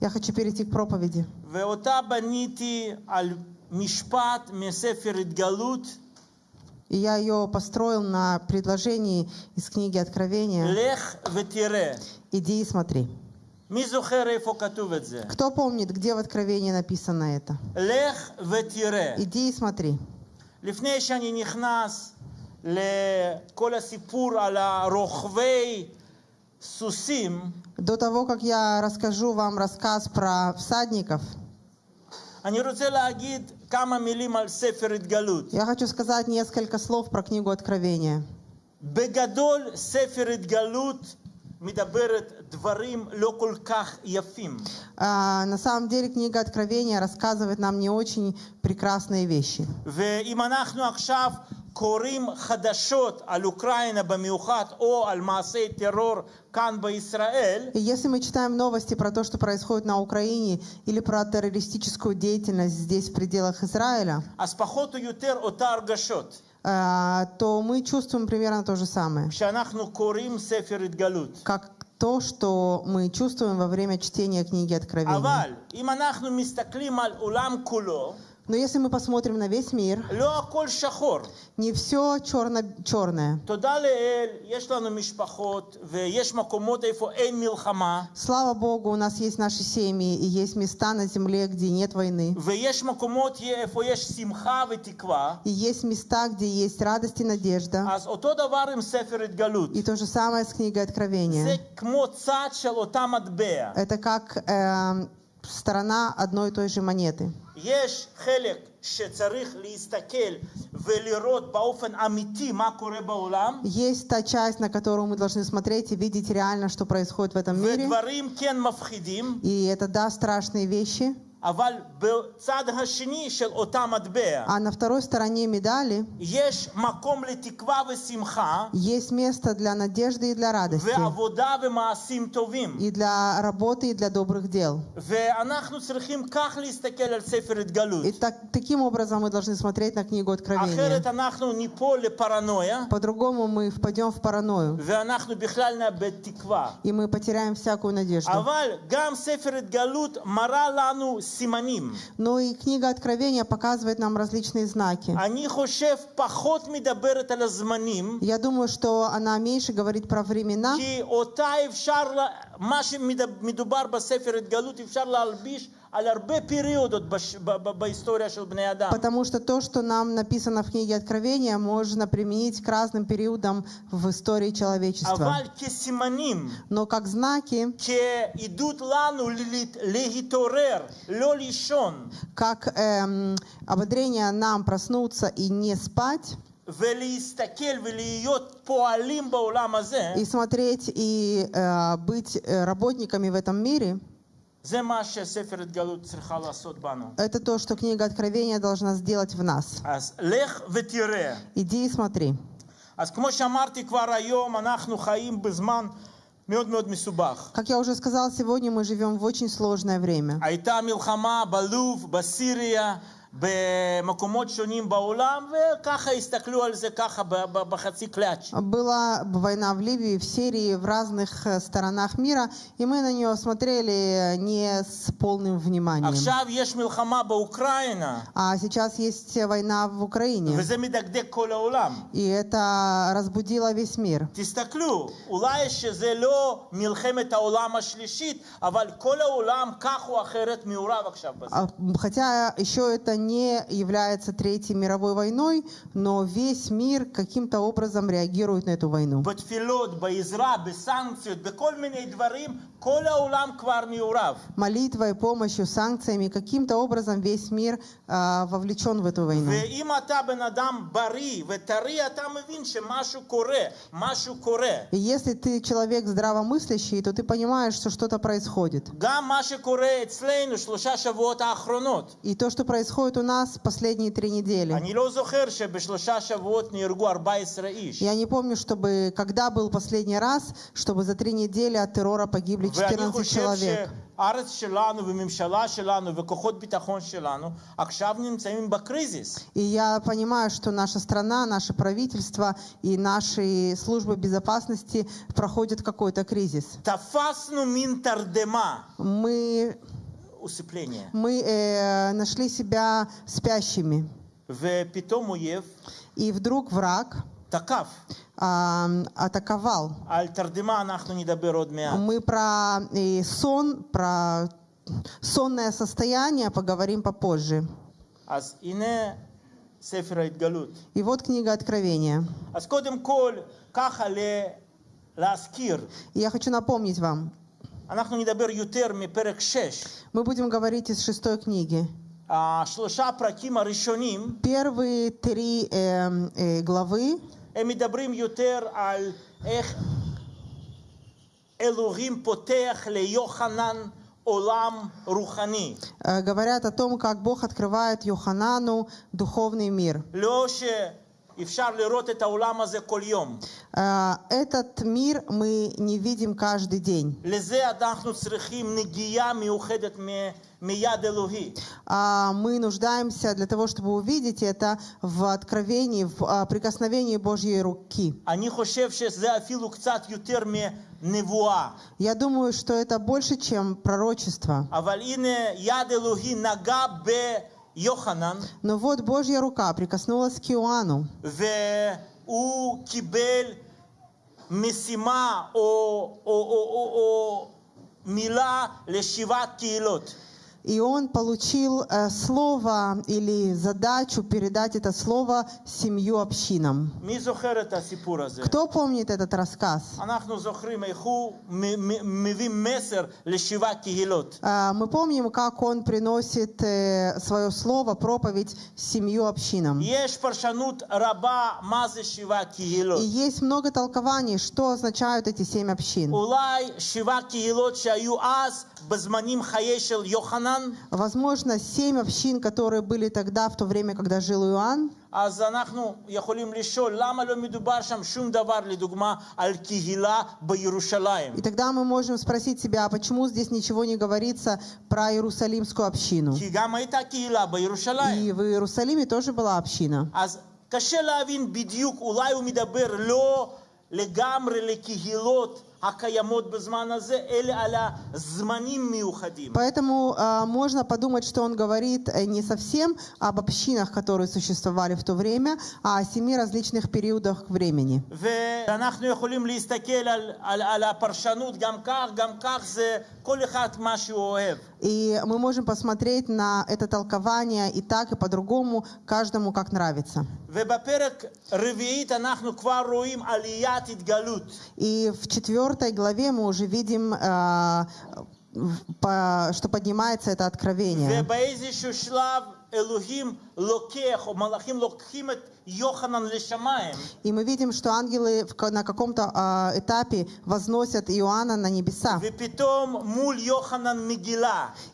Я хочу перейти к проповеди. ואותה בניתי על משפט מספר התגלות, И я ее построил на предложении из книги Откровения לך ותראה. «Иди и смотри». מי זוכר איפה כתוב את זה? Кто помнит, где в Откровении написано это? לך ותראה. «Иди и смотри». לפני שאני נכנס לכל הסיפור על הרוכבי סוסים, До того, как я расскажу вам рассказ про всадников, אני רוצה להגיד כמה מילים על ספר התגלות. я хочу сказать несколько слов про книгу Откровения. בגדול, ספר התגלות מדברת דברים לא כל כך יפים. А, на самом деле книга Откровения рассказывает нам не очень прекрасные вещи. ואם אנחנו עכשיו קוראים חדשות על אוקראינה במיוחד, או על מעשי טרור כאן בישראל, И если мы читаем новости про то, что происходит на Украине, или про террористическую деятельность здесь, в пределах Израиля, אז פחות או יותר אותה הרגשות. Э, то мы чувствуем примерно то же самое. Как то, что мы чувствуем во время чтения книги Откровения. Но если мы посмотрим на весь мир, не все черно черное. Слава Богу, у нас есть наши семьи, и есть места на земле, где нет войны. И есть места, где есть радость и надежда. И то же самое с книгой Откровения. Это как э, сторона одной и той же монеты. Есть та часть, на которую мы должны смотреть и видеть реально, что происходит в этом мире. И это, да, страшные вещи. А на второй стороне медали есть место для надежды и для радости, и для работы, и для добрых дел. И так, таким образом мы должны смотреть на книгу Откровения. По-другому мы впадем в паранойю, и мы потеряем всякую надежду. אבל גם ספר התגלות מראה לנו סימנים. Но и книга Откровения показывает нам различные знаки. אני חושב פחות מדברת על הזמנים, Я думаю, что она меньше говорит про времена, כי אותה אפשר, לה- מה שמדובר בספר התגלות אפשר להלביש על הרבה פריודות בש- ב- ב- בהיסטוריה של בני אדם. потому что то, что нам написано в книге Откровения, можно применить к разным периодам в истории человечества. אבל כסימנים, Но как знаки, כעידוד לנו ל- להתעורר, לא לישון, как эм, ободрение нам проснуться и не спать, ולהסתכל ולהיות פועלים בעולם הזה, и смотреть и э, быть э, работниками в этом мире, Это то, что книга Откровения должна сделать в нас. Иди и смотри. Как я уже сказал, сегодня мы живем в очень сложное время. הייתה מלחמה בלוב, בסיריה, במקומות שונים בעולם, וככה הסתכלו על זה ככה ב- ב- בחצי קלאץ'. Была война в Ливии, в Сирии, в разных э, сторонах мира, и мы на нее смотрели не с полным вниманием. עכשיו יש מלחמה באוקראינה, А сейчас есть война в Украине, וזה מדקדק כל העולם. и это разбудило весь мир. תסתכלו, אולי שזה לא מלחמת העולם השלישית, אבל כל העולם כך או אחרת מעורב עכשיו בזה. А, Хотя еще это не является Третьей мировой войной, но весь мир каким-то образом реагирует на эту войну. Молитвой, помощью, санкциями, каким-то образом весь мир а, э, вовлечен в эту войну. И если ты человек здравомыслящий, то ты понимаешь, что что-то происходит. И то, что происходит происходит у нас последние три недели? אני לא זוכר שבשלושה שבועות נהרגו 14 איש. Я не помню, чтобы когда был последний раз, чтобы за три недели от террора погибли ואני 14 חושב человек. שהארץ שלנו וממשלה שלנו וכוחות ביטחון שלנו עכשיו נמצאים בקריזיס. И я понимаю, что наша страна, наше правительство и наши службы безопасности проходят какой-то кризис. תפסנו מין תרדמה, Мы, усыпление. мы э, нашли себя спящими. ופתאום אויב И вдруг враг תקף. а, атаковал. על תרדמה אנחנו נדבר עוד מעט. Мы про э, сон, про сонное состояние поговорим попозже. אז הנה ספר ההתגלות. И вот книга Откровения. אז קודם כל, ככה ל- להזכיר, И я хочу напомнить вам, Мы будем говорить из шестой книги. Первые три э, э, главы э, говорят о том, как Бог открывает Йоханану духовный мир. Э, этот мир мы не видим каждый день. А, мы нуждаемся для того, чтобы увидеть это в откровении, в а, прикосновении Божьей руки. Я думаю, что это больше, чем пророчество. אבל הנה יד אלוהי נגע ביוחנן, Но вот Божья рука прикоснулась к Иоанну, והוא קיבל משימה או, או, או, או, או מילה לשבעת קהילות. и он получил э, слово или задачу передать это слово семью общинам. Кто помнит этот рассказ? Э, мы помним, как он приносит э, свое слово, проповедь семью общинам. И есть много толкований, что означают эти семь общин. אולי שבע קהילות שהיו אז בזמנים חיי של יוחנן, Возможно, семь общин, которые были тогда, в то время, когда жил Иоанн. אז אנחנו יכולים לשאול למה לא מדובר שם שום דבר, לדוגמה, על קהילה בירושלים. И тогда мы можем спросить себя, а почему здесь ничего не говорится про Иерусалимскую общину? כי גם הייתה קהילה בירושלים. И в Иерусалиме тоже была община. אז קשה להבין בדיוק, אולי הוא מדבר לא לגמרי לקהילות Поэтому э, можно подумать, что он говорит э, не совсем об общинах, которые существовали в то время, а о семи различных периодах времени. И мы можем посмотреть на это толкование и так, и по-другому, каждому как нравится. И в четвертом четвертой главе мы уже видим, а, что поднимается это откровение. И мы видим, что ангелы на каком-то а, этапе возносят Иоанна на небеса.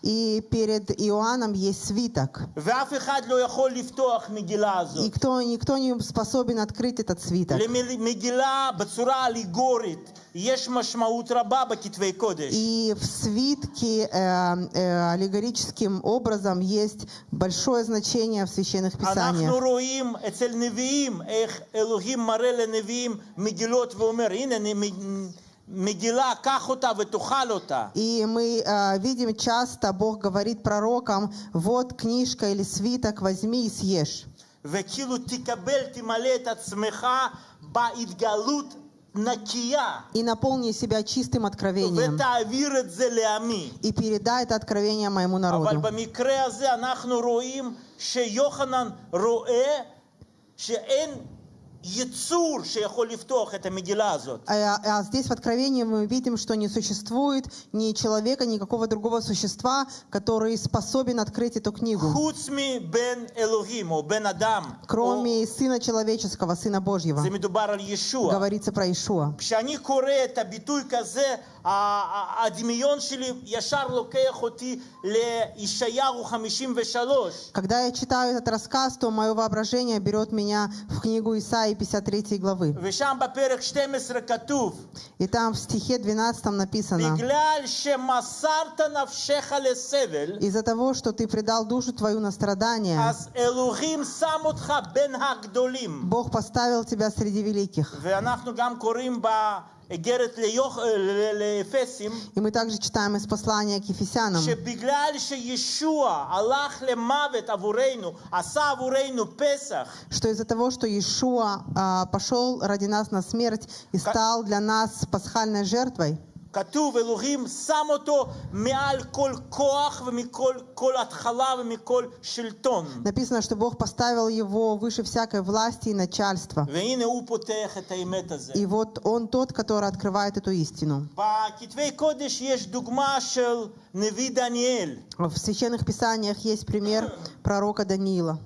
И перед Иоанном есть свиток. И кто, никто не способен открыть этот свиток. И в свитке э, э, аллегорическим образом есть большое значение в священных писаниях. רואים אצל נביאים איך אלוהים מראה לנביאים מגילות ואומר, הנה נ- מגילה, קח אותה ותאכל אותה. И мы э, видим часто, Бог говорит пророкам, вот книжка или свиток, возьми и съешь. וכאילו תקבל, תמלא את עצמך בהתגלות נקייה, И наполни себя чистым откровением. ותעביר את זה לעמי. И передай это откровение моему אבל народу. שאין Яцур, лифтох, это а, а здесь в Откровении мы видим, что не существует ни человека, никакого другого существа, который способен открыть эту книгу. Хутсми бен Элохиму, бен Адам. Кроме Сына Человеческого, Сына Божьего. Говорится про Иешуа. Когда я читаю этот рассказ, то мое воображение берет меня в книгу Исаии и 53 главы. И там в стихе 12 написано, из-за того, что ты предал душу твою на страдания, Бог поставил тебя среди великих. И мы также читаем из послания к Ефесянам, что из-за того, что Иешуа а, пошел ради нас на смерть и стал для нас пасхальной жертвой, כתוב, אלוהים שם אותו מעל כל כוח ומכל כל התחלה ומכל שלטון. написано, что Бог поставил его выше всякой власти и начальства. והנה הוא פותח את האמת הזה. И вот Он тот, который открывает эту истину. בכתבי קודש יש דוגמה של נביא דניאל, В священных писаниях есть пример пророка Даниила.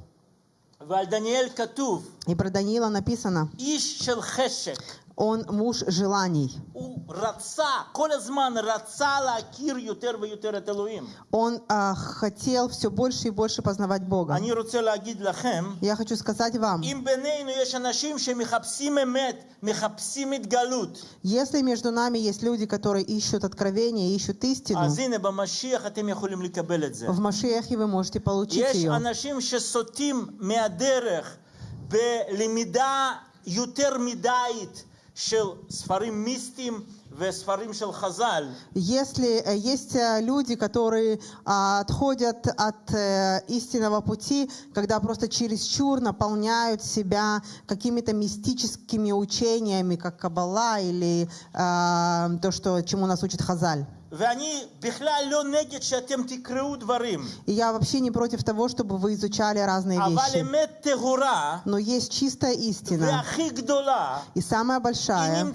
ועל דניאל כתוב, И про Даниила написано, איש של חשק. он муж желаний. הוא רצה, כל הזמן רצה להכיר יותר ויותר את אלוהים. Он а, хотел все больше и больше познавать Бога. אני רוצה להגיד לכם, Я хочу сказать вам, אם בינינו יש אנשים שמחפשים אמת, מחפשים התגלות, если между нами есть люди, которые ищут откровение, ищут истину, אז הנה במשיח אתם יכולים לקבל את זה. в Машиахе вы можете получить יש ее. אנשים שסוטים מהדרך בלמידה יותר מדי если э, есть э, люди, которые а, отходят от э, истинного пути, когда просто чересчур наполняют себя какими-то мистическими учениями, как Каббала или то, что, чему нас учит Хазаль. И я вообще не против того, чтобы вы изучали разные вещи. Но есть чистая истина. И самая большая.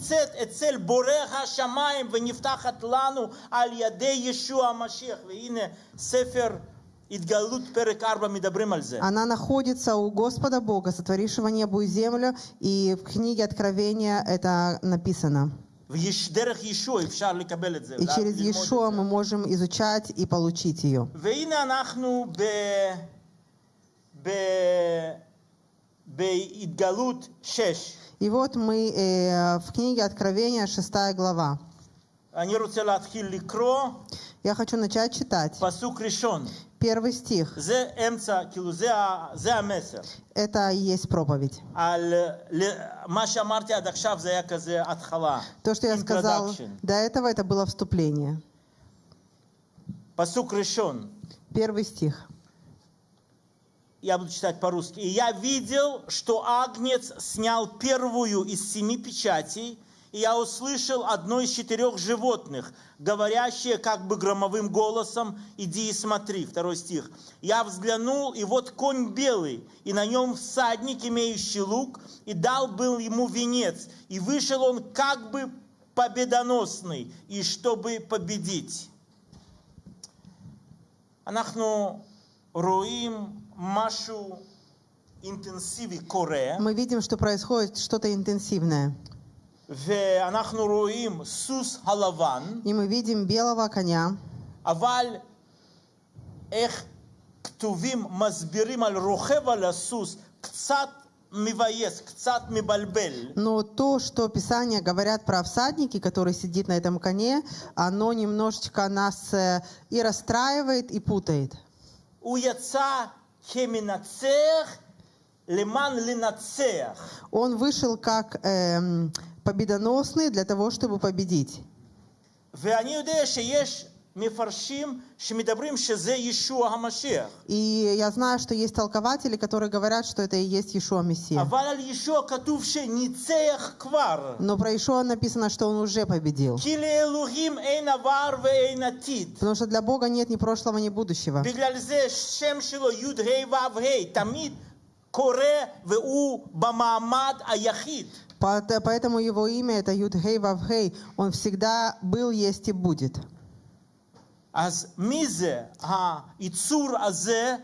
Она находится у Господа Бога, сотворившего небо и землю, и в книге Откровения это написано. И через Иешуа мы можем изучать и получить ее. И вот мы э, в книге Откровения, 6 глава. אני רוצה להתחיל לקרוא Я хочу начать читать. פסוק ראשון. Первый стих. זה אמצע, כאילו זה, ה- זה המסר. Это и есть проповедь. על ל- מה שאמרתי עד עכשיו זה היה כזה התחלה. То, что я сказал Introduction. до этого, это было вступление. פסוק ראשון. Первый стих. Я буду читать по-русски. «И я видел, что Агнец снял первую из семи печатей, и я услышал одно из четырех животных, говорящее как бы громовым голосом «Иди и смотри». Второй стих. «Я взглянул, и вот конь белый, и на нем всадник, имеющий лук, и дал был ему венец, и вышел он как бы победоносный, и чтобы победить». Анахну, Руим, Машу, интенсивы, коре. Мы видим, что происходит что-то интенсивное. ואנחנו רואים סוס הלבן, И мы видим белого коня, אבל איך כתובים, מסבירים על רוכב על הסוס, קצת מבייס, קצת מבלבל. но то, что Писания говорят про всадники, который сидит на этом коне, оно немножечко нас э, и расстраивает, и путает. הוא יצא כמנצח למען לנצח. Он вышел как эм, победоносны для того, чтобы победить. И я знаю, что есть толкователи, которые говорят, что это и есть Иешуа Мессия. Но про Иешуа написано, что он уже победил. Потому что для Бога нет ни прошлого, ни будущего. בגלל זה שם שלו י"ה ו"ה, תמיד קורא והוא במעמד היחיד. Поэт- Поэтому его имя это Юд Хей Вав Хей. Он всегда был, есть и будет. אז מי זה היצור הזה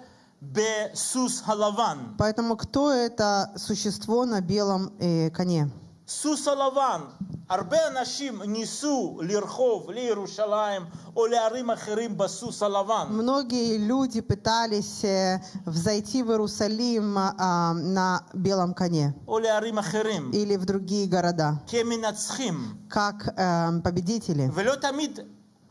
בסוס הלבן? Поэтому кто это существо на белом э, коне? סוס הלבן. הרבה אנשים ניסו לרחוב לירושלים או לערים אחרים בסוס הלבן. Многие люди пытались э, взойти в Иерусалим а, на белом коне או לערים אחרים. или в другие города, כמנצחים. как э, победители. ולא תמיד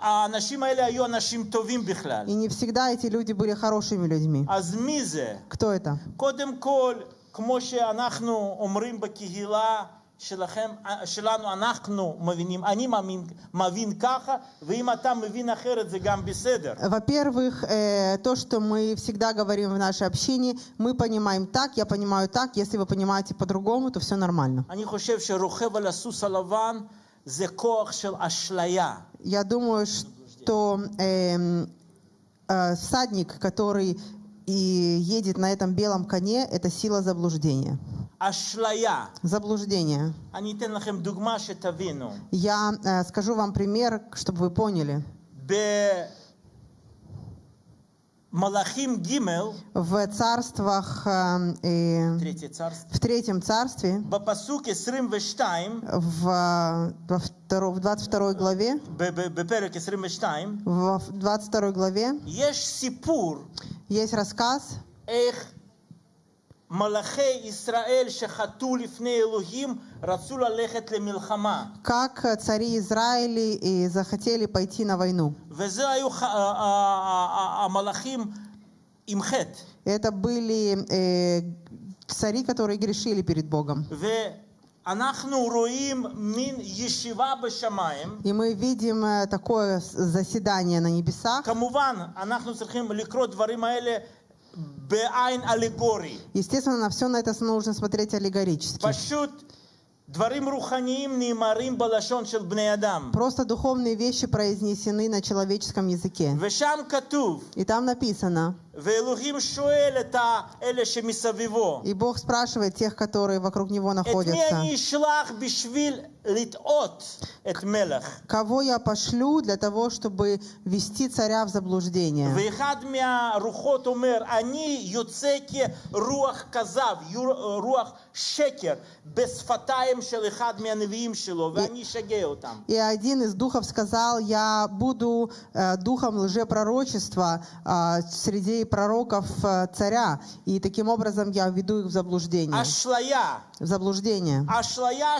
האנשים האלה היו אנשים טובים בכלל. И не всегда эти люди были хорошими людьми. אז מי זה? Кто это? קודם כל, כמו שאנחנו אומרים בקהילה שלכם, שלנו, אנחנו מבינים, אני מאמין, מבין ככה, ואם אתה מבין אחרת זה גם בסדר. Во-первых, э, то, что мы всегда говорим в нашей общине, мы понимаем так, я понимаю так. Если вы понимаете по-другому, то все нормально. אני חושב שרוכב על הסוס הלבן זה כוח של אשליה. Я думаю, что эм, э, всадник, который и едет на этом белом коне, это сила заблуждения. Заблуждение. Я э, скажу вам пример, чтобы вы поняли. В царствах, э, Третье в третьем царстве, в, во второ, в 22 главе, в 22 главе. Есть рассказ, как э, цари Израиля и захотели пойти на войну. Это были э, цари, которые грешили перед Богом. И мы видим э, такое заседание на небесах. Естественно, на все на это нужно смотреть аллегорически. Просто духовные вещи произнесены на человеческом языке. И там написано. И Бог спрашивает тех, которые вокруг Него находятся. Кого я пошлю для того, чтобы вести царя в заблуждение? руах казав, руах шекер, без фатаем и, один из духов сказал, я буду духом лжепророчества э, среди пророков царя, и таким образом я введу их в заблуждение. Ашлая. В заблуждение. Ашлая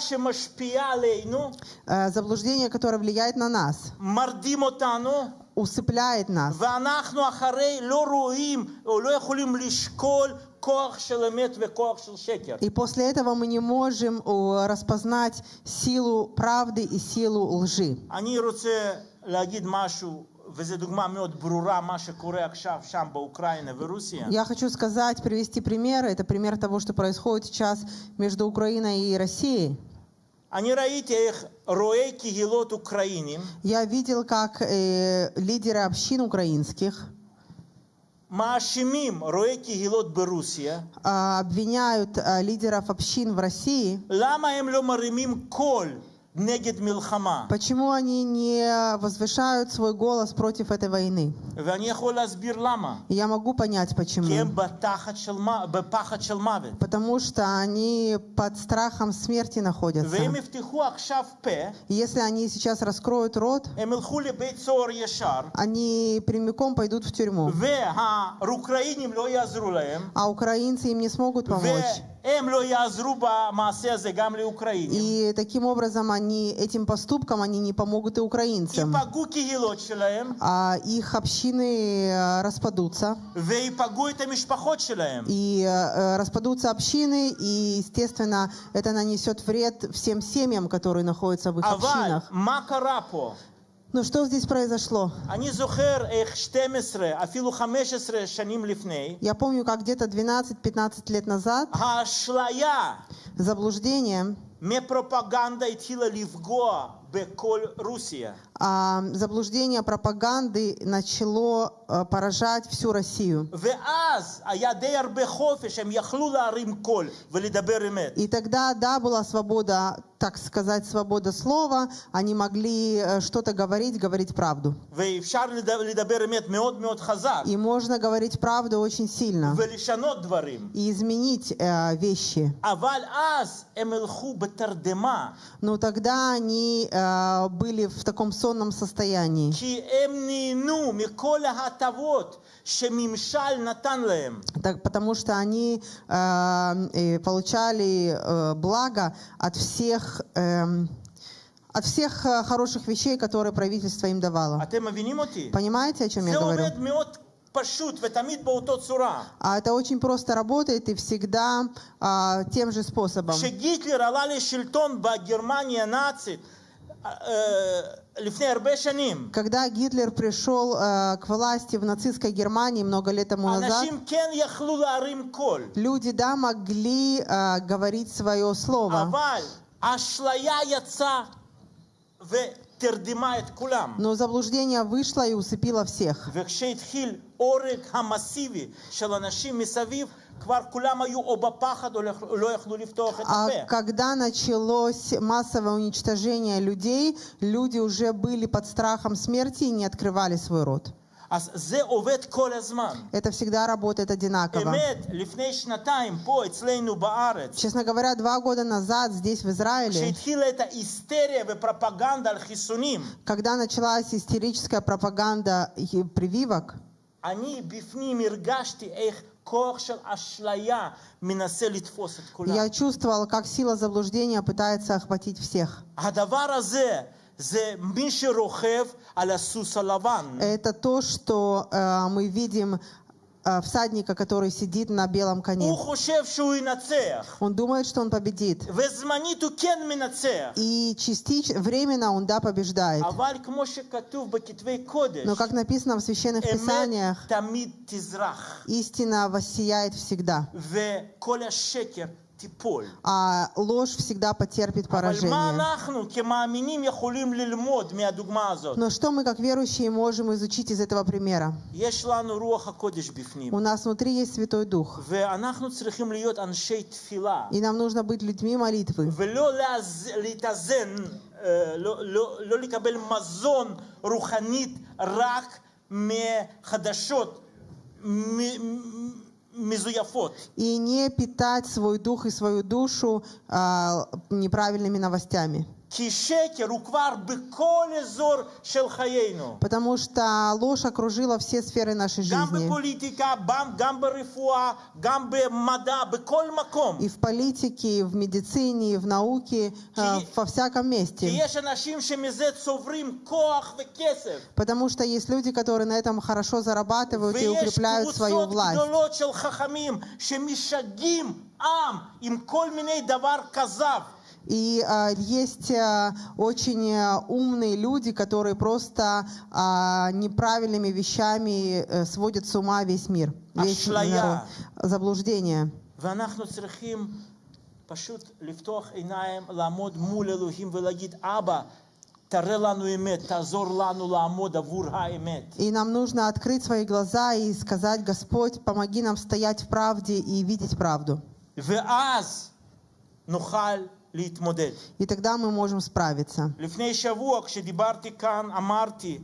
лейну, заблуждение, которое влияет на нас. Мардимотану усыпляет нас. ואנחנו אחרי לא רואים או לא יכולים לשקול כוח של אמת וכוח של שקר. И после этого мы не можем э, распознать силу правды и силу лжи. אני רוצה להגיד משהו, וזו דוגמה מאוד ברורה, מה שקורה עכשיו שם באוקראינה ורוסיה. Я хочу сказать, привести пример. Это пример того, что происходит сейчас между Украиной и Россией. אני ראיתי איך רואי קהילות אוקראינים Я видел, как э, лидеры общин украинских обвиняют а, лидеров общин в России, Почему они не возвышают свой голос против этой войны? Я могу понять, почему. Потому что они под страхом смерти находятся. Если они сейчас раскроют рот, они прямиком пойдут в тюрьму. А украинцы им не смогут помочь. И таким образом они, этим поступком они не помогут и украинцам. А их общины э, распадутся. И э, э, распадутся общины, и, естественно, это нанесет вред всем семьям, которые находятся в их общинах. Но что здесь произошло? Я помню, как где-то 12-15 лет назад заблуждение, пропаганда а, заблуждение пропаганды начало э, поражать всю Россию. И тогда, да, была свобода, так сказать, свобода слова, они могли э, что-то говорить, говорить правду. И можно говорить правду очень сильно. И изменить э, вещи. Но тогда они э, Э, были в таком сонном состоянии. Так, потому что они э, получали э, благо от всех э, от всех э, хороших вещей, которые правительство им давало. Понимаете, о чем я говорю? А это очень просто работает и всегда а, тем же способом. Гитлер когда Гитлер пришел э, к власти в нацистской Германии много лет тому назад, люди, да, могли э, говорить свое слово. Но заблуждение вышло и усыпило всех. וכשהתחיל אורג המסיבי של אנשים מסביב, כבר כולם היו או בפחד או לא- לא יכלו לפתוח את А הפה. когда началось массовое уничтожение людей, люди уже были под страхом смерти и не открывали свой рот. אז זה עובד כל הזמן. Это всегда работает одинаково. אמת, לפני שנתיים פה אצלנו בארץ, Честно говоря, два года назад здесь, в Израиле, כשהתחילה את ההיסטריה ופרופגנדה על חיסונים, когда началась истерическая пропаганда и прививок, אני בפנים הרגשתי איך я чувствовал, как сила заблуждения пытается охватить всех. Это то, что э, мы видим Э, всадника, который сидит на белом коне. Он думает, что он победит. И частично, временно он, да, побеждает. Но как написано в Священных Писаниях, истина воссияет всегда. а ложь всегда потерпит אבל מה поражение. אנחנו כמאמינים יכולים ללמוד מהדוגמה הזאת? Но что мы, как верующие, можем изучить из этого примера? יש לנו רוח הקודש בפנים, У нас внутри есть Святой Дух, ואנחנו צריכים להיות אנשי תפילה, и нам нужно быть людьми молитвы, ולא להז- להתאזן, אה, לא, לא, לא לקבל מזון רוחנית רק מחדשות מ- מ- מזויפות. и не питать свой дух и свою душу а, неправильными новостями. כי שקר הוא כבר בכל אזור של חיינו. Потому что ложь окружила все сферы нашей גם жизни. בפוליטיקה, גם- גם ברפואה, גם במדע, בכל מקום. И в политике, и в медицине, и в науке, а, Ки- во всяком כי месте. יש אנשים שמזה צוברים כוח וכסף. Потому что есть люди, которые на этом хорошо зарабатывают и ויש укрепляют свою קבוצות власть. גדולות של חכמים שמשגעים עם עם כל מיני דבר כזב. И а, есть а, очень а, умные люди, которые просто а, неправильными вещами э, сводят с ума весь мир, весь Ашлая. народ. Заблуждение. ואנחנו צריכים פשוט לפתוח עיניים, לעמוד מול אלוהים ולהגיד, אבא, תראה לנו אמת, תעזור לנו לעמוד עבור האמת. И нам нужно открыть свои глаза и сказать, Господь, помоги нам стоять в правде и видеть правду. ואז נוכל להתמודד. И тогда мы можем справиться. לפני שבוע כשדיברתי כאן אמרתי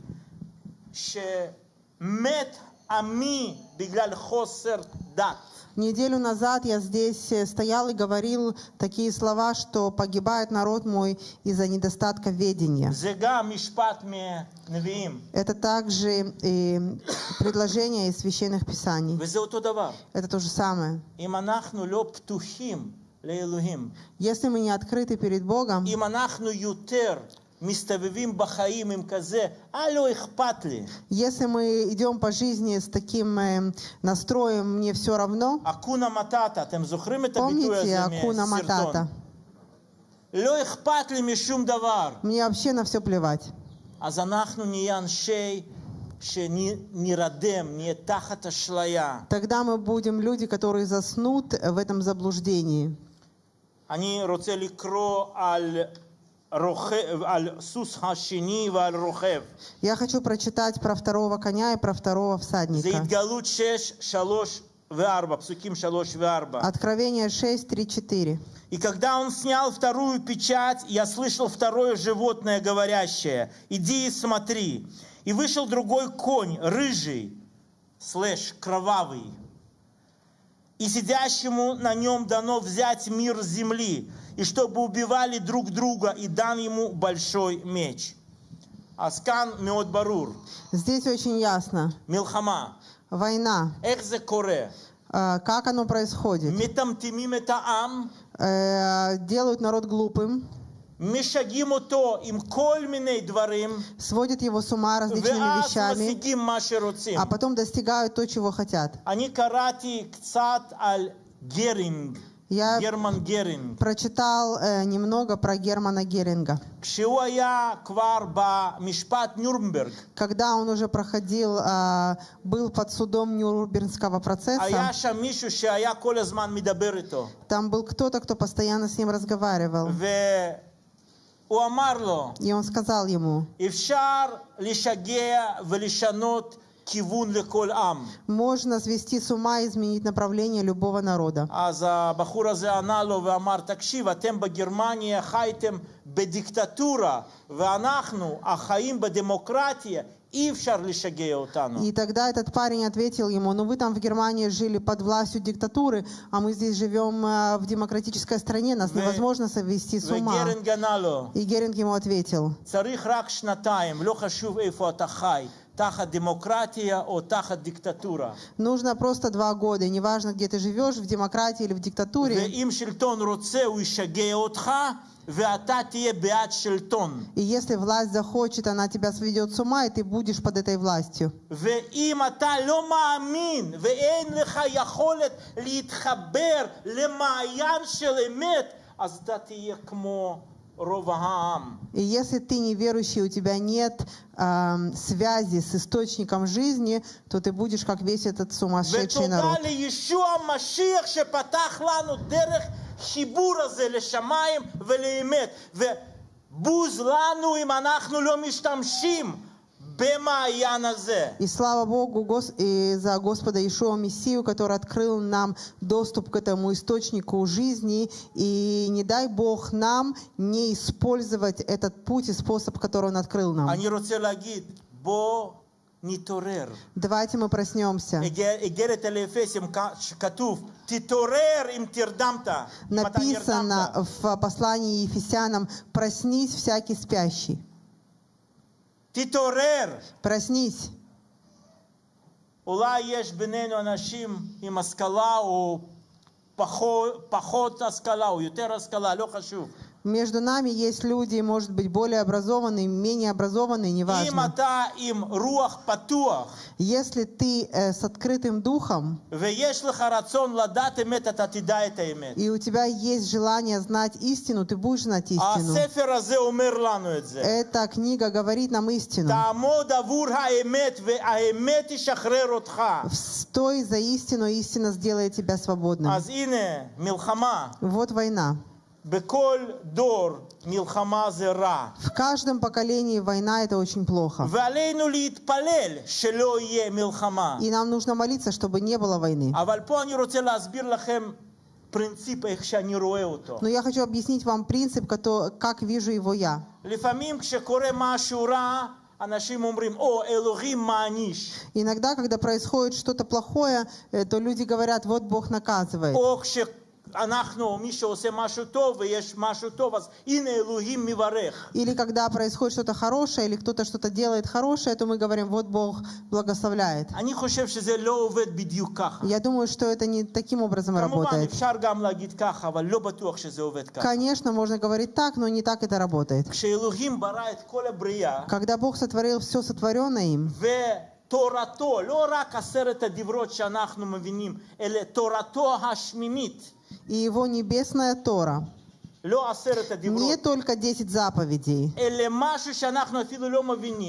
שמת עמי בגלל חוסר דת. Неделю назад я здесь э, стоял и говорил такие слова, что погибает народ мой из-за недостатка ведения. זה גם משפט מהנביאים, Это также и предложение из священных писаний. וזה אותו דבר. Это то же самое. אם אנחנו לא פתוחים לאלוהים, Если мы не открыты перед Богом, אם אנחנו יותר מסתובבים בחיים עם כזה, אה, לא אכפת לי, если мы идем по жизни с таким э, настроем «мне все равно», אקונה מטאטה, אתם זוכרים את הביטוי помните הזה Акуна מהסרטון? Матата? לא אכפת לי משום דבר. Мне вообще на все плевать. אז אנחנו נהיה אנשי שנירדם, נהיה תחת אשליה. Тогда мы будем люди, которые заснут в этом заблуждении. אני רוצה לקרוא על uh, רוכב, על סוס השני ועל רוכב. Я хочу прочитать про второго коня и про второго זה всадника. התגלות 6, 3 ו-4, פסוקים 3 ו-4. Откровение 6, 3, 4. И когда он снял вторую печать, я слышал второе животное, говорящее, иди и смотри. И вышел другой конь, рыжий, слэш, кровавый. и сидящему на нем дано взять мир земли, и чтобы убивали друг друга, и дан ему большой меч. Аскан мед барур. Здесь очень ясно. Милхама. Война. Экзе. Э, как оно происходит? Метамтимим. Э, делают народ глупым сводят его с ума различными вещами, а потом достигают то, чего хотят. Я Герман Геринг. прочитал э, немного про Германа Геринга. Когда он уже проходил, э, был под судом Нюрнбергского процесса, там был кто-то, кто постоянно с ним разговаривал. והוא אמר לו, И он сказал ему, אפשר לשגע ולשנות כיוון לכל עם. можно свести с ума и изменить направление любого народа. אז הבחור הזה ענה לו ואמר, תקשיב, אתם בגרמניה חייתם בדיקטטורה, ואנחנו החיים בדמוקרטיה, אי אפשר לשגע אותנו. И тогда этот парень ответил ему, ну вы там в Германии жили под властью диктатуры, а мы здесь живем э, в демократической стране, нас Вы- невозможно совести с ума. וגרנג ענה לו, И Геринг ему ответил, צריך רק שנתיים, לא חשוב איפה אתה חי, תחת דמוקרטיה או תחת דיקטטורה. нужно просто два года, и неважно, где ты живешь, в демократии или в диктатуре, ואם שלטון רוצה, הוא ישגע אותך, И если власть захочет, она тебя сведет с ума, и ты будешь под этой властью. И если ты неверующий, у тебя нет э, связи с источником жизни, то ты будешь как весь этот сумасшедший народ. לישוע המשיח שפתח לנו דרך חיבור הזה לשמיים ולאמת. ובוז לנו אם אנחנו לא משתמשים במעיין הזה. И слава Богу Гос- и за Господа Иешуа Мессию, который открыл нам доступ к этому источнику жизни. И не дай Бог нам не использовать этот путь и способ, который Он открыл нам. אני רוצה להגיד, בוא נתעורר. Давайте мы проснемся. איגרת אל האפסים כתוב, תתעורר אם תרדמת. אם אתה Написано נרדמת. в послании Ефесянам «Проснись, всякий спящий». תתעורר. Проснись. אולי יש בינינו אנשים עם השכלה או פחות, פחות השכלה או יותר השכלה, לא חשוב. между нами есть люди, может быть, более образованные, менее образованные, неважно. Если ты э, с открытым духом, и у тебя есть желание знать истину, ты будешь знать истину. Эта книга говорит нам истину. Стой за истину, истина сделает тебя свободным. Вот война. בכל דור מלחמה זה רע. В каждом поколении война это очень плохо. ועלינו להתפלל שלא יהיה מלחמה. И нам нужно молиться, чтобы не было войны. אבל פה אני רוצה להסביר לכם פרינציפ איך שאני רואה אותו. Но я хочу объяснить вам принцип, кото- как вижу его я. לפעמים כשקורה משהו רע, אנשים אומרים, או, אלוהים מעניש. Иногда, когда происходит что-то плохое, э, то люди говорят, вот Бог наказывает. או כשאנחנו, מי שעושה משהו טוב ויש משהו טוב, אז הנה אלוהים מברך. Или когда происходит что-то хорошее, или кто-то что-то делает хорошее, то мы говорим, вот Бог благословляет. אני חושב שזה לא עובד בדיוק ככה. Я думаю, что это не таким образом כמובן, работает. אפשר גם להגיד ככה, אבל לא בטוח שזה עובד ככה. Конечно, можно говорить так, но не так это работает. כשאלוהים ברא את כל הבריאה, Когда Бог сотворил все сотворенное им, ותורתו, לא רק עשרת הדיברות שאנחנו מבינים, אלא תורתו השמימית, и его небесная Тора не только 10 заповедей,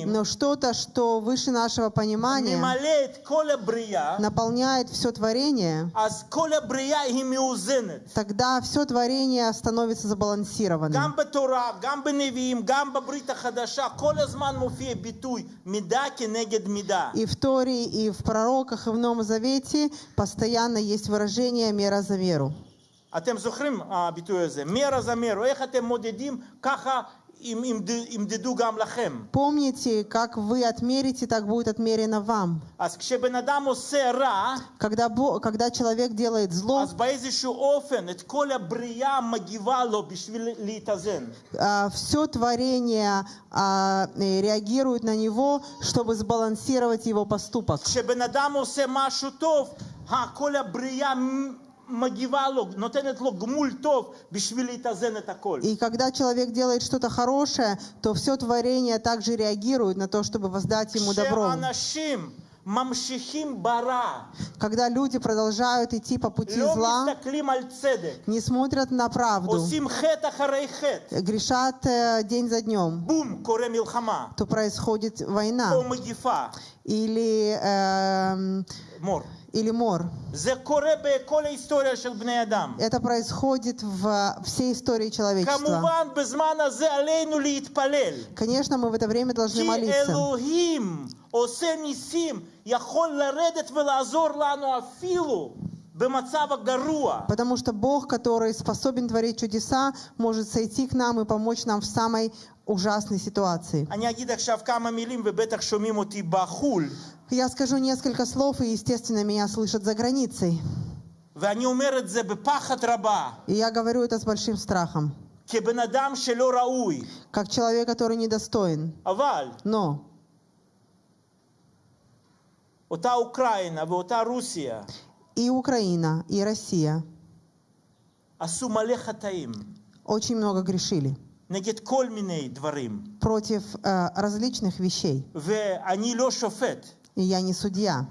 но что-то, что выше нашего понимания наполняет все творение, тогда все творение становится забалансированным. И в Торе, и в пророках, и в Новом Завете постоянно есть выражение «мера за меру». אתם זוכרים הביטוי הזה, מרה זה מרו, איך אתם מודדים, ככה ימ- ימד- ימדדו גם לכם. Помните, как вы отмерите, так будет отмерено вам. אז כשבן אדם עושה רע, Когда, Бо- когда человек делает зло, אז באיזשהו אופן את כל הבריאה מגיבה לו בשביל להתאזן. все творение а, э, реагирует на него, чтобы сбалансировать его поступок. כשבן אדם עושה משהו טוב, ה- כל הבריאה и когда человек делает что-то хорошее, то все творение также реагирует на то, чтобы воздать ему добро. Когда люди продолжают идти по пути зла, не смотрят на правду, грешат э, день за днем, то происходит война. Или э, или мор. Это происходит в а, всей истории человечества. Конечно, мы в это время должны молиться. Потому что Бог, который способен творить чудеса, может сойти к нам и помочь нам в самой ужасной ситуации. Я скажу несколько слов, и, естественно, меня слышат за границей. И я говорю это с большим страхом. Как человек, который недостоин. Но и Украина, и Россия очень много грешили против э, различных вещей. И я не судья.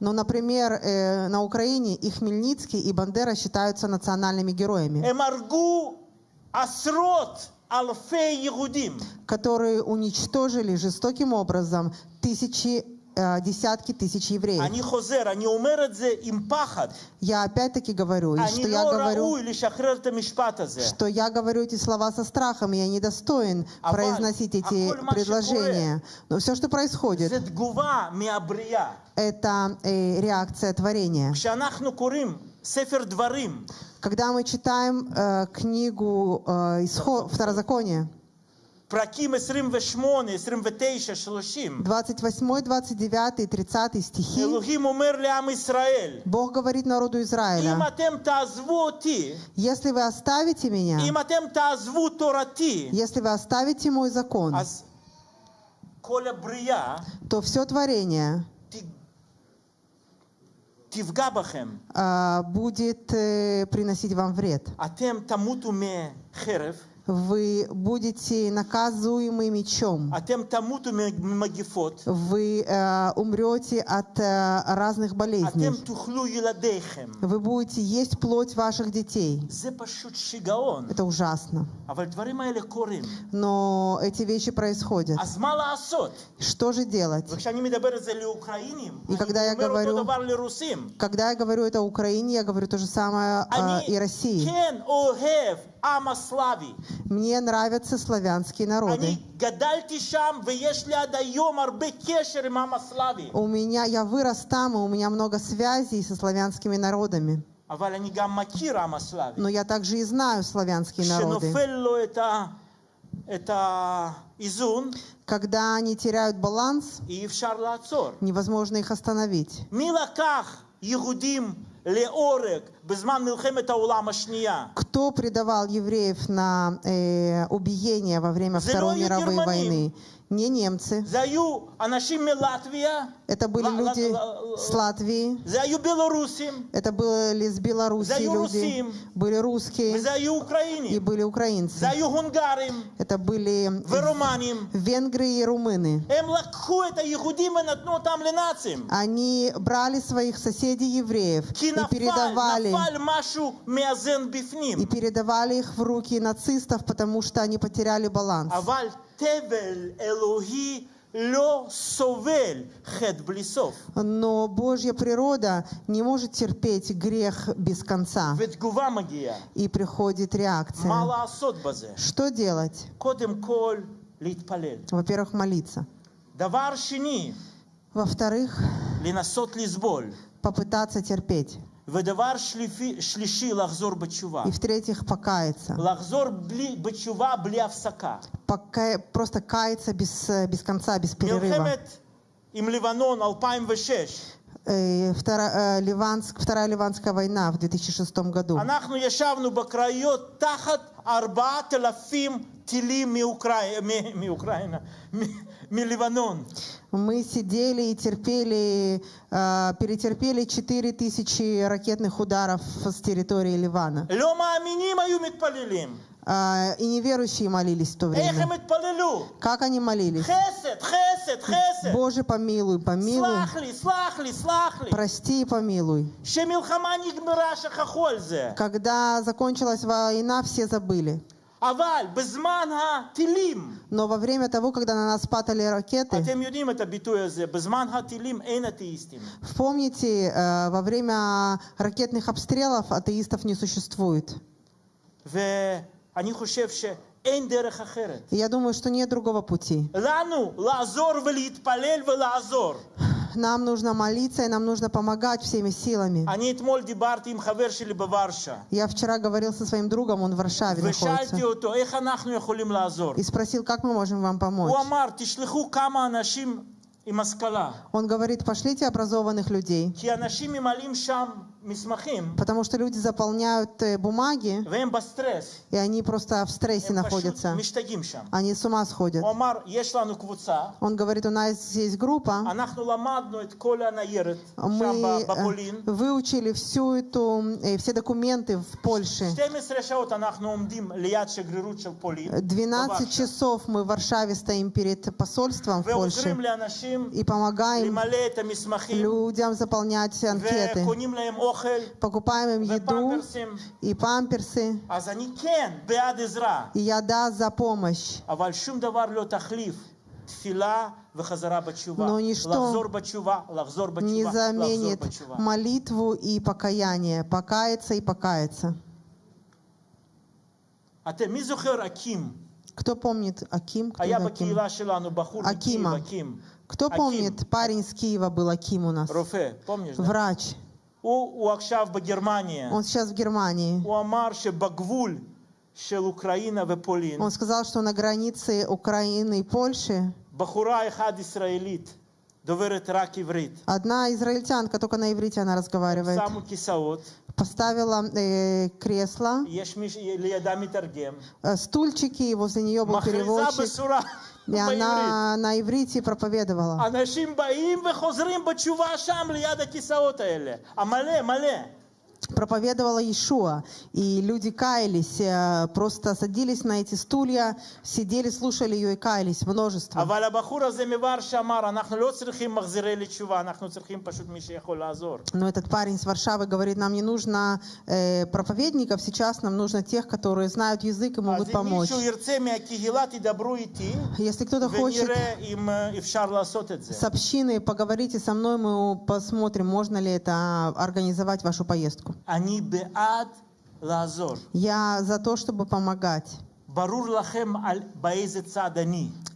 Но, ну, например, э, на Украине и Хмельницкий, и Бандера считаются национальными героями. Которые уничтожили жестоким образом тысячи Э, десятки тысяч евреев. Я опять-таки говорю, и что я говорю, что я говорю эти слова со страхом, я недостоин произносить эти предложения. Но все, что происходит, это э, реакция творения. Когда мы читаем э, книгу э, Исход, Второзакония, פרקים 28, 29, 30, 28, 29 и 30 стихи, אלוהים אומר לעם ישראל, Бог говорит народу אם Израиля, אתם תעזבו אותי, если вы оставите меня, אם אתם תעזבו תורתי, если вы оставите мой закон, אז כל הבריאה то все творение ת- תפגע בכם. а, будет э, приносить вам вред. אתם תמותו מחרב, вы будете наказуемы мечом. Вы э, умрете от э, разных болезней. Вы будете есть плоть ваших детей. Это ужасно. Но эти вещи происходят. Что же делать? И когда я говорю, когда я говорю это Украине, я говорю то же самое э, и России. Мне нравятся славянские народы. У меня, я вырос там, и у меня много связей со славянскими народами. Но я также и знаю славянские народы. Когда они теряют баланс, невозможно их остановить. Кто предавал евреев на э, убиение во время Второй мировой войны? не немцы. Это были люди с Латвии. Это были из Белоруссии люди. Были русские. И были украинцы. Это были венгры и румыны. Они брали своих соседей евреев и передавали, и передавали их в руки нацистов, потому что они потеряли баланс. Но Божья природа не может терпеть грех без конца. И приходит реакция. Что делать? Во-первых, молиться. Во-вторых, попытаться терпеть. И в-третьих, покаяться. Пока, просто каяться без, без конца, без перерыва. Вторая, Ливанск, Вторая Ливанская война в 2006 году. Мы сидели и терпели, э, перетерпели 4 тысячи ракетных ударов с территории Ливана. А, и неверующие молились в то время. Как они молились? Боже, помилуй, помилуй. Прости и помилуй. Когда закончилась война, все забыли. אבל בזמן הטילים, Но во время того, когда на нас падали ракеты, אתם יודעים את הביטוי הזה, בזמן הטילים אין אתאיסטים. вспомните, э, во время ракетных обстрелов атеистов не существует. ואני חושב שאין דרך אחרת. И я думаю, что нет другого пути. לנו לעזור ולהתפלל ולעזור. нам нужно молиться и нам нужно помогать всеми силами. Я вчера говорил со своим другом, он в Варшаве находится. И спросил, как мы можем вам помочь. Он говорит, пошлите образованных людей потому что люди заполняют э, бумаги, и они просто в стрессе находятся. Они с ума сходят. Он говорит, у нас есть группа, мы э, выучили всю эту, э, все документы в Польше. 12 часов мы в Варшаве стоим перед посольством в Польше и помогаем людям заполнять анкеты покупаем им еду и памперсы. И я да за помощь. Но ничто не заменит молитву и покаяние. Покаяться и покаяться. Кто помнит Аким? Кто Аким? Акима. Кто помнит, парень с Киева был Аким у нас? Врач. Он сейчас в Германии. Он сказал, что на границе Украины и Польши Одна израильтянка, только на иврите она разговаривает. Поставила э, кресло, э, стульчики, возле нее был переводчик. и בעברית. она на иврите проповедовала. אנשים באים וחוזרים בתשובה שם ליד הכיסאות האלה. המלא, מלא. проповедовала Иешуа, и люди каялись, э, просто садились на эти стулья, сидели, слушали ее и каялись, множество. Но этот парень с Варшавы говорит, нам не нужно э, проповедников, сейчас нам нужно тех, которые знают язык и могут помочь. Если кто-то хочет с общины поговорите со мной, мы посмотрим, можно ли это а, организовать вашу поездку. Я за то, чтобы помогать.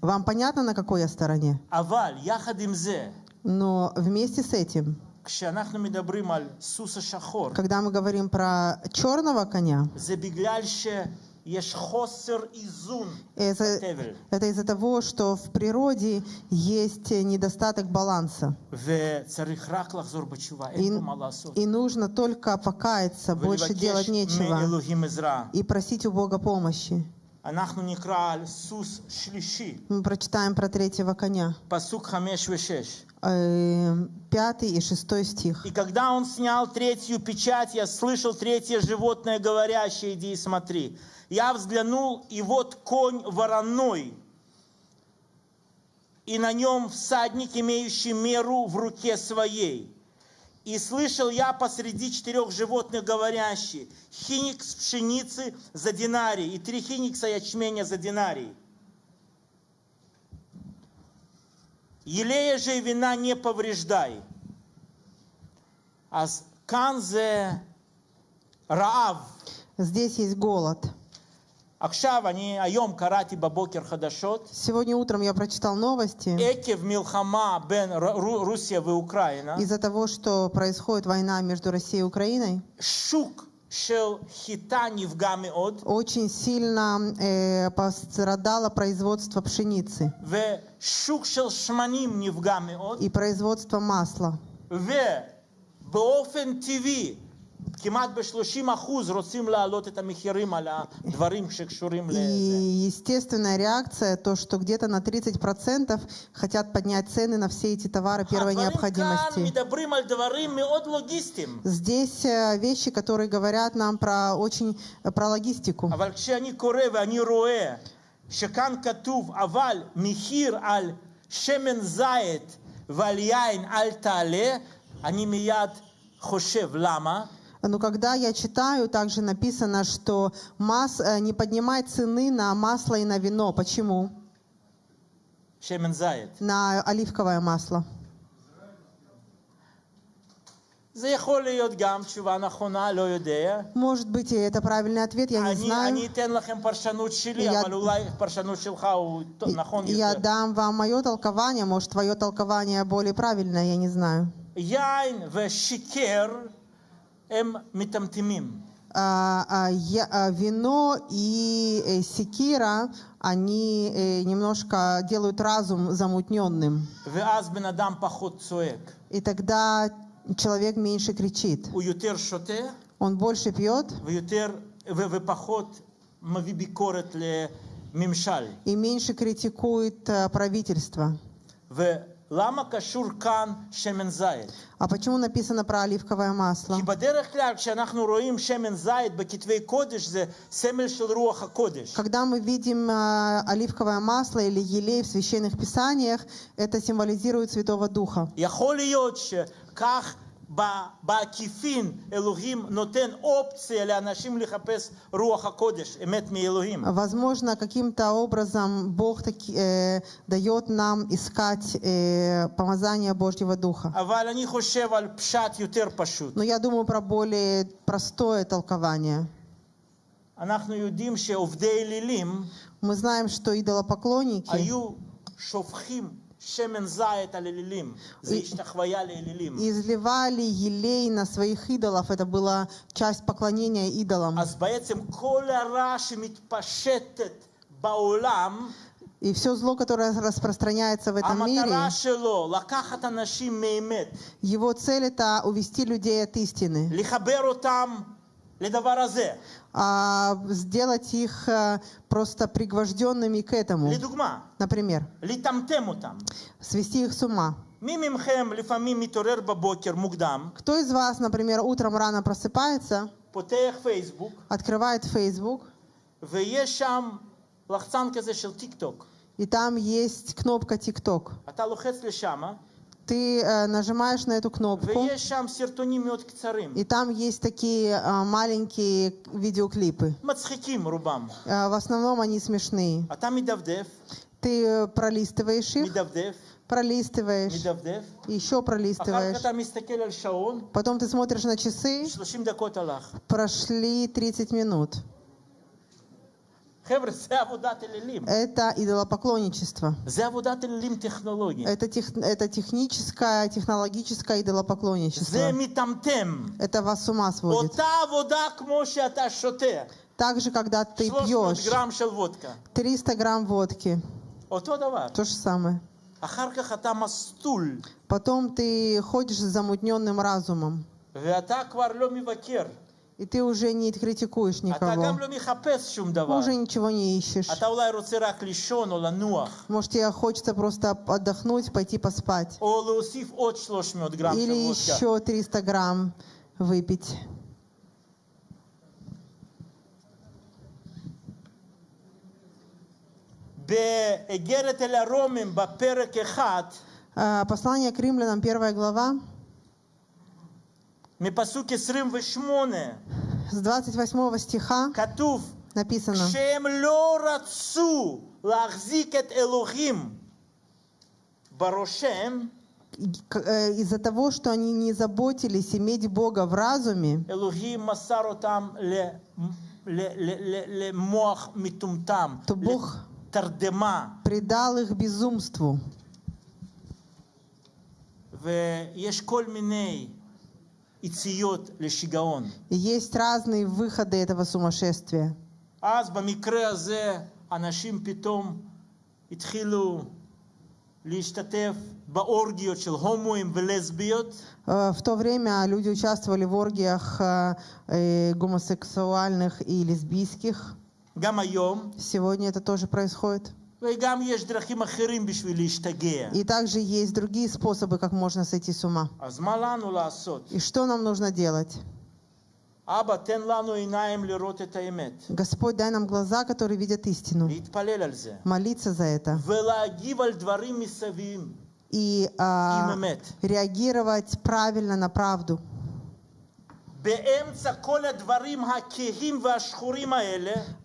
Вам понятно, на какой я стороне? Но вместе с этим, когда мы говорим про черного коня, это, это из-за того, что в природе есть э, недостаток баланса. И, и нужно только покаяться, больше делать нечего. И просить у Бога помощи. Мы прочитаем про третьего коня. Э, пятый и шестой стих. «И когда он снял третью печать, я слышал третье животное, говорящее, иди и смотри. Я взглянул, и вот конь вороной, и на нем всадник, имеющий меру в руке своей». И слышал я посреди четырех животных говорящие, хиникс пшеницы за динарий, и три хиникса ячменя за динарий. Елея же и вина не повреждай. А канзе раав. Здесь есть голод. Сегодня утром я прочитал новости. עקב מלחמה בין ר- רו- רוסיה ואוקראינה, Из-за того, что происходит война между Россией и Украиной, שוק של חיטה נפגע מאוד, очень сильно э, пострадало производство пшеницы ושוק של שמנים נפגע מאוד, и производство масла. ובאופן טבעי, כמעט ב-30% רוצים להעלות את המחירים על הדברים שקשורים И לזה. естественная реакция, то, что где-то на 30% хотят поднять цены на все эти товары первой הדברים כאן необходимости. מדברים על דברים מאוד לוגיסטיים. Здесь э, вещи, которые говорят нам про очень э, про логистику. אבל כשאני קורא ואני רואה שכאן כתוב, אבל מחיר על שמן זית ועל יין אל תעלה, אני מיד חושב, למה? Но когда я читаю, также написано, что мас... Э, не поднимай цены на масло и на вино. Почему? На оливковое масло. Может быть, и это правильный ответ, я не знаю. Я, я дам вам мое толкование, может, твое толкование более правильное, я не знаю. А, а, я, а, вино и э, секира, они э, немножко делают разум замутненным. И тогда человек меньше кричит. Он больше пьет. И меньше критикует э, правительство. Лама кашур кан шемен зайд. А почему написано про оливковое масло? Когда мы видим э, оливковое масло или елей в священных писаниях, это символизирует Святого Духа. Может быть, Возможно, каким-то образом Бог таки, э, дает нам искать э, помазание Божьего Духа. Но я думаю про более простое толкование. Мы знаем, что идолопоклонники и изливали елей на своих идолов. Это была часть поклонения идолам. И все зло, которое распространяется в этом мире, его цель — это увести людей от истины а сделать их э, просто пригвожденными к этому. Например, свести их с ума. Кто из вас, например, утром рано просыпается, открывает Facebook, и там есть кнопка TikTok ты э, нажимаешь на эту кнопку, и там есть такие э, маленькие видеоклипы. Э, в основном они смешные. Ты э, пролистываешь их, пролистываешь, еще пролистываешь. Потом ты смотришь на часы, прошли 30 минут. Это идолопоклонничество. Это, тех, это техническое, технологическое идолопоклонничество. Это вас с ума сводит. Так же, когда ты пьешь 300 грамм водки. То же самое. Потом ты ходишь с замутненным разумом. И ты уже не критикуешь никого. Уже ничего не ищешь. Может, тебе хочется просто отдохнуть, пойти поспать. Или еще 300 грамм выпить. А, послание к римлянам, первая глава. с 28 стиха כתוב, написано, כשהם לא רצו להחזיק את אלוהים בראשם, к- э, из-за того, что они не заботились иметь Бога в разуме, אלוהים מסר אותם ל- ל- ל- ל- למוח מטומטם, то Бог לתרדמה, предал их безумству. ויש כל מיני יציאות לשיגעון. И есть разные выходы этого сумасшествия. אז במקרה הזה אנשים פתאום התחילו להשתתף באורגיות של הומואים ולסביות, Э, В то время люди участвовали в оргиях э, э, гомосексуальных и лесбийских. גם היום, Сегодня это тоже происходит. И также есть другие способы, как можно сойти с ума. И что нам нужно делать? Господь, дай нам глаза, которые видят истину. Молиться за это. И а, реагировать правильно на правду.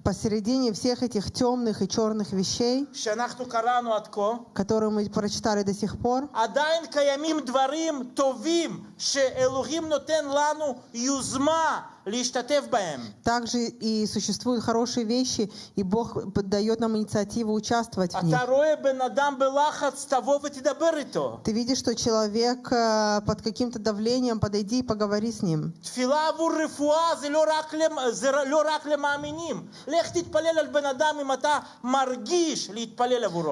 Посередине всех этих темных и черных вещей, שאנחנו קראנו עד כה, которые мы прочитали до сих пор, עדיין קיימים דברים טובים שאלוהים נותן לנו יוזמה להשתתף בהם. Также и существуют хорошие вещи, и Бог дает нам инициативу участвовать в них. Ты видишь, что человек э, под каким-то давлением, подойди и поговори с ним.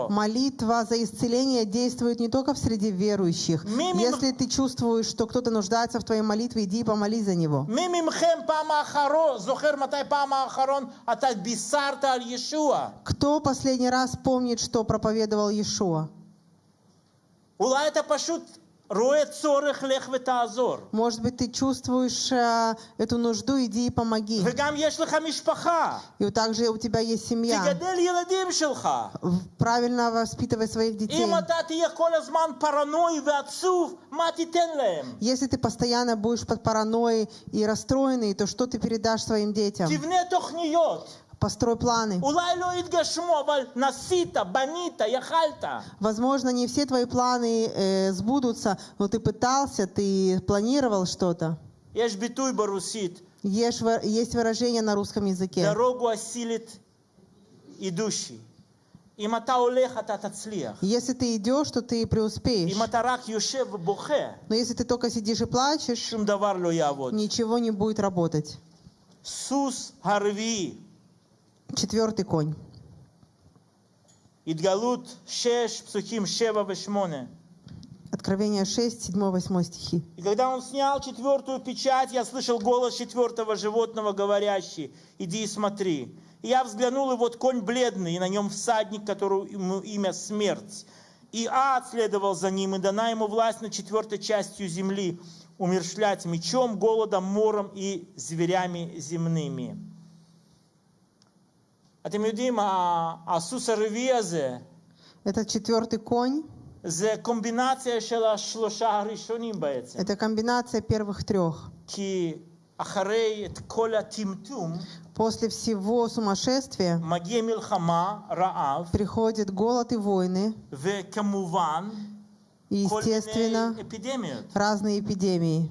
Молитва за исцеление действует не только в среде верующих. Если ты чувствуешь, что кто-то нуждается в твоей молитве, иди и помолись за него. Кто последний раз помнит, что проповедовал Иешуа? Улай это пашут может быть, ты чувствуешь э, эту нужду, иди и помоги. И также у тебя есть семья. Правильно воспитывай своих детей. Если ты постоянно будешь под паранойей и расстроенный, то что ты передашь своим детям? Построй планы. Возможно, не все твои планы э, сбудутся, но ты пытался, ты планировал что-то. Есть, есть выражение на русском языке. Дорогу осилит идущий. Если ты идешь, то ты преуспеешь. Но если ты только сидишь и плачешь, ничего не будет работать. Сус Харви. Четвертый конь. Идгалут 6, псухим 7 и Откровение 6, 7-8 стихи. «И когда он снял четвертую печать, я слышал голос четвертого животного, говорящий, «Иди и смотри». И я взглянул, и вот конь бледный, и на нем всадник, которому имя смерть. И ад следовал за ним, и дана ему власть над четвертой частью земли, умершлять мечом, голодом, мором и зверями земными». אתם יודעים, ה- הסוס הרביעי הזה, Этот четвертый конь זה קומבינציה של השלושה הראשונים בעצם. Это комбинация первых трех. כי אחרי את כל הטמטום, После всего сумасшествия מגיע מלחמה, רעב, приходит голод и войны, וכמובן, и, כל естественно, מיני אפידמיות. разные эпидемии.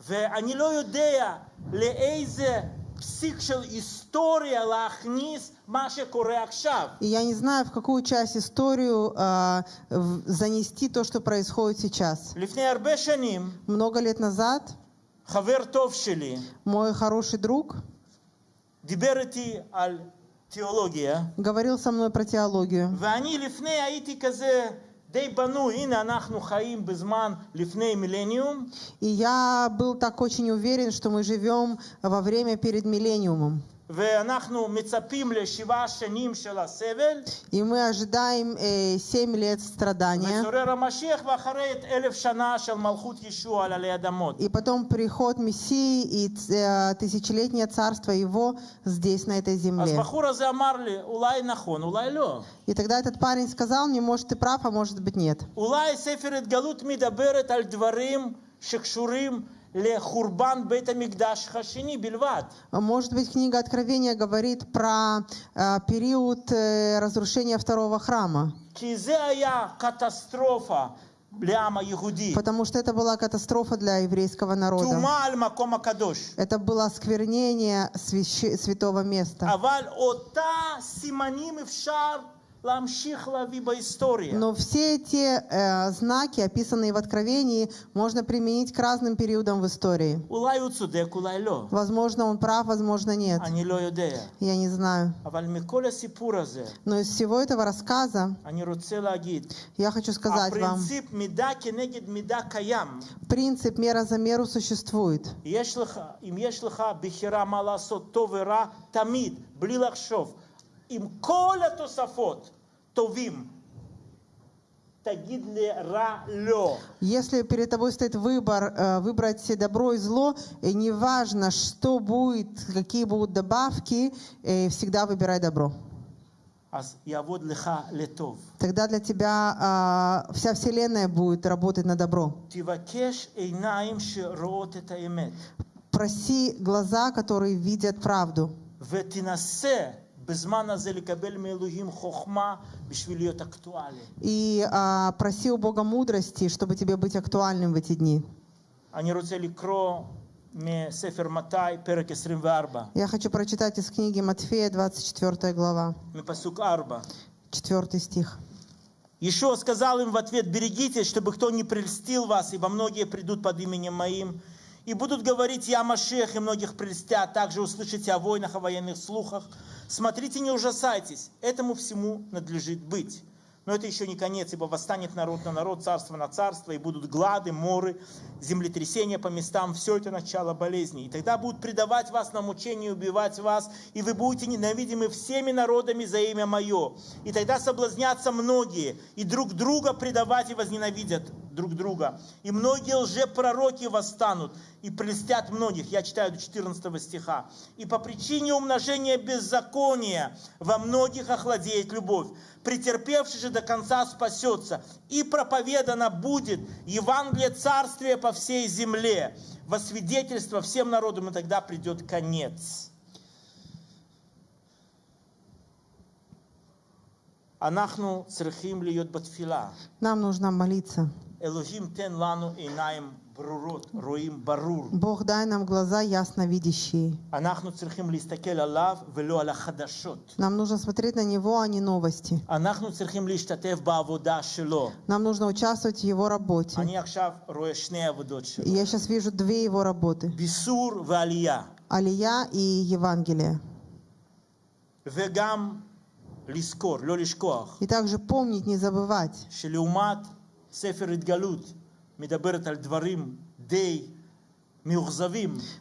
ואני לא יודע לאיזה פסיק של היסטוריה להכניס מה שקורה עכשיו. И я не знаю, в какую часть историю а, в- занести то, что происходит сейчас. לפני הרבה שנים, Много лет назад חבר טוב שלי мой хороший друг דיבר איתי על תיאולוגיה, говорил со мной про теологию. ואני לפני הייתי כזה И я был так очень уверен, что мы живем во время перед миллениумом. И мы ожидаем э, 7 лет страдания. И потом приход Мессии и э, тысячелетнее царство его здесь, на этой земле. И тогда этот парень сказал мне, может, ты прав, а может быть нет. Может, а может быть, книга Откровения говорит про э, период э, разрушения второго храма. Потому что это была катастрофа для еврейского народа. Это было осквернение свящ... святого места. Но все эти э, знаки, описанные в Откровении, можно применить к разным периодам в истории. Возможно, он прав, возможно, нет. Я не знаю. Но из всего этого рассказа я хочу сказать вам, принцип мера за меру существует. Если у тебя выбор, что делать, טוב ורע, תמיד, בלי לחשוב, עם כל התוספות טובים, תגיד לרע לא. Если перед тобой стоит выбор э, выбрать себе добро и зло, и неважно, что будет, какие будут добавки, э, всегда выбирай добро. אז יעבוד לך לטוב. Тогда для тебя а, вся вселенная будет работать на добро. תבקש עיניים שרואות את האמת, Проси глаза, которые видят правду. ותנסה И а, проси у Бога мудрости, чтобы тебе быть актуальным в эти дни. Я хочу прочитать из книги Матфея, 24 глава, 4 стих. Еще сказал им в ответ, берегитесь, чтобы кто не прельстил вас, ибо многие придут под именем Моим, и будут говорить, я Машех, и многих прельстят. Также услышите о войнах, о военных слухах. Смотрите, не ужасайтесь, этому всему надлежит быть. Но это еще не конец, ибо восстанет народ на народ, царство на царство, и будут глады, моры, землетрясения по местам. Все это начало болезни. И тогда будут предавать вас на мучение, убивать вас, и вы будете ненавидимы всеми народами за имя Мое. И тогда соблазнятся многие, и друг друга предавать и возненавидят друг друга. И многие лжепророки восстанут и прелестят многих. Я читаю до 14 стиха. И по причине умножения беззакония во многих охладеет любовь. Претерпевший же до конца спасется, и проповедано будет Евангелие Царствия по всей земле, во свидетельство всем народам, и тогда придет конец». Нам нужно молиться. Бог дай нам глаза ясновидящие. Нам нужно смотреть на Него, а не новости. Нам нужно участвовать в Его работе. Я сейчас вижу две Его работы. Алия и Евангелие. И также помнить, не забывать,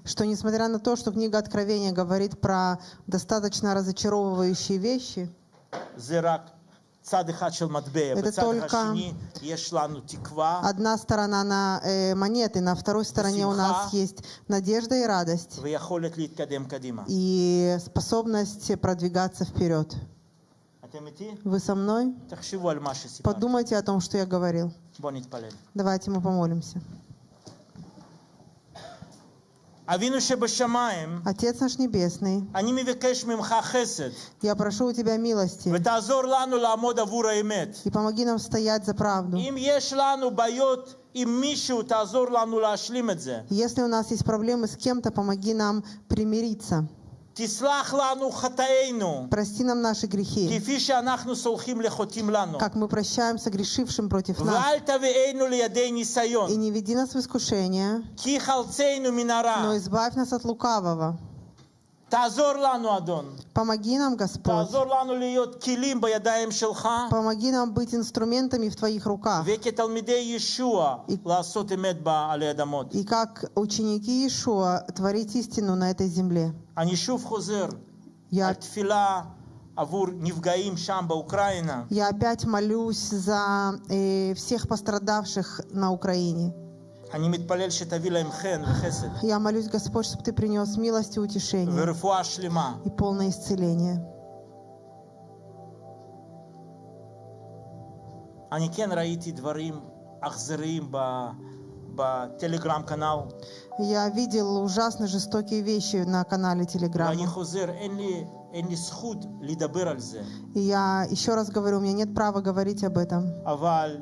что несмотря на то, что книга Откровения говорит про достаточно разочаровывающие вещи, это только одна сторона на э, монеты, на второй стороне у нас есть надежда и радость. И способность продвигаться вперед. Вы со мной? Подумайте о том, что я говорил. Давайте мы помолимся. Отец наш Небесный, я прошу у Тебя милости и помоги нам стоять за правду. Если у нас есть проблемы с кем-то, помоги нам примириться. Прости нам наши грехи, как мы прощаемся грешившим против нас. И не веди нас в искушение, но избавь нас от лукавого. Помоги нам, Господь. Помоги нам быть инструментами в Твоих руках. И, и как ученики Иешуа творить истину на этой земле. Я... Я опять молюсь за э, всех пострадавших на Украине. אני מתפלל שתביא להם חן וחסד Я молюсь, Господь, чтобы Ты принес милость и утешение ורפואה שלמה. и полное исцеление. אני כן ראיתי דברים אכזריים ב- בטלגרם канал, Я видел ужасно жестокие вещи на канале ואני Телеграма. חוזר, אין לי, אין לי זכות לדבר על זה, И я еще раз говорю, у меня нет права говорить об этом. אבל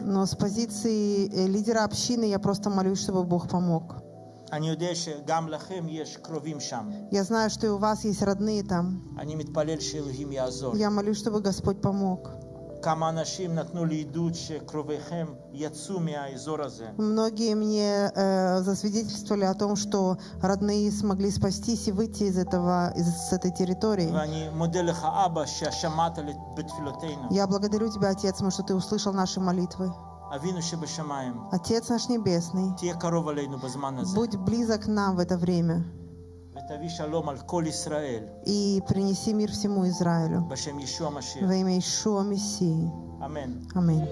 но с позиции лидера общины я просто молюсь, чтобы Бог помог. Я знаю, что и у вас есть родные там. Я молюсь, чтобы Господь помог. Многие мне э, засвидетельствовали о том, что родные смогли спастись и выйти из этого, из этой территории. Я благодарю Тебя, Отец потому что Ты услышал наши молитвы. Отец наш Небесный, будь близок к нам в это время. И принеси мир всему Израилю. Во имя Ишуа Мессии. Аминь. Аминь.